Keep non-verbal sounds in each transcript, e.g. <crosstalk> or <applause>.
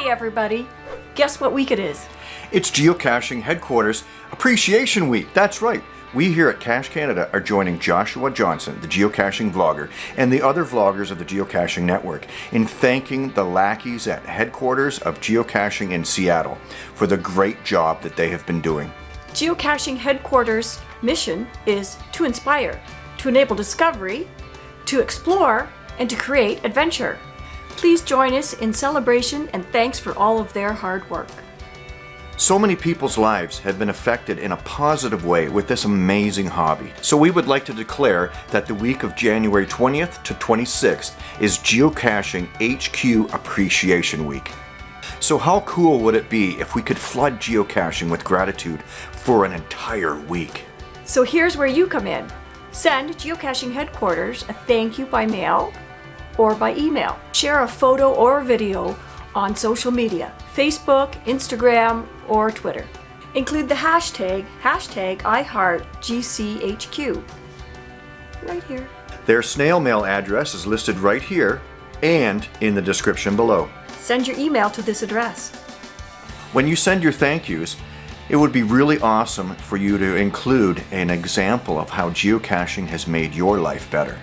Hey everybody, guess what week it is? It's Geocaching Headquarters Appreciation Week. That's right. We here at Cache Canada are joining Joshua Johnson, the geocaching vlogger, and the other vloggers of the Geocaching Network in thanking the lackeys at headquarters of geocaching in Seattle for the great job that they have been doing. Geocaching headquarters mission is to inspire, to enable discovery, to explore, and to create adventure. Please join us in celebration and thanks for all of their hard work. So many people's lives have been affected in a positive way with this amazing hobby. So we would like to declare that the week of January 20th to 26th is Geocaching HQ Appreciation Week. So how cool would it be if we could flood geocaching with gratitude for an entire week? So here's where you come in. Send Geocaching Headquarters a thank you by mail or by email. Share a photo or video on social media, Facebook, Instagram, or Twitter. Include the hashtag, hashtag IHeartGCHQ. Right here. Their snail mail address is listed right here and in the description below. Send your email to this address. When you send your thank yous, it would be really awesome for you to include an example of how geocaching has made your life better.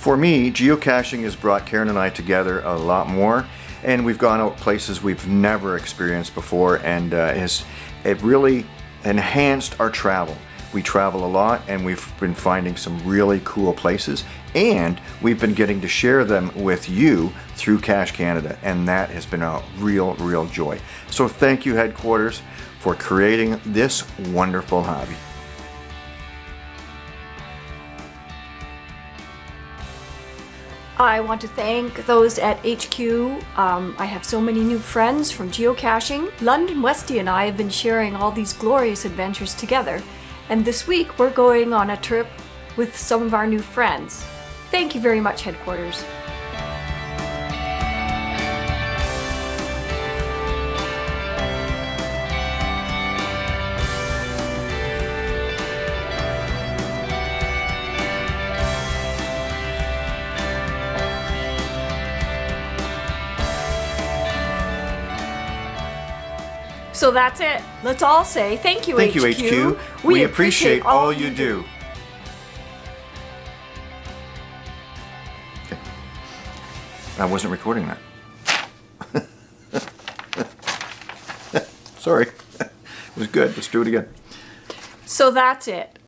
For me, geocaching has brought Karen and I together a lot more and we've gone out places we've never experienced before and uh, has it really enhanced our travel. We travel a lot and we've been finding some really cool places and we've been getting to share them with you through Cache Canada and that has been a real, real joy. So thank you headquarters for creating this wonderful hobby. I want to thank those at HQ. Um, I have so many new friends from geocaching. London Westy and I have been sharing all these glorious adventures together. And this week we're going on a trip with some of our new friends. Thank you very much, Headquarters. So that's it. Let's all say thank you, Thank HQ. you, HQ. We, appreciate all you do. I wasn't recording that. <laughs> Sorry. <laughs> It was good. Let's do it again. So that's it.